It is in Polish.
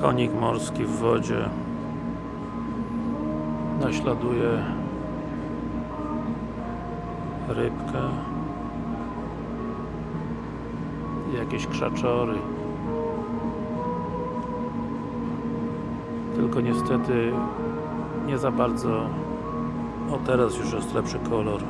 konik morski w wodzie naśladuje rybkę jakieś krzaczory. Tylko niestety nie za bardzo. O teraz już jest lepszy kolor.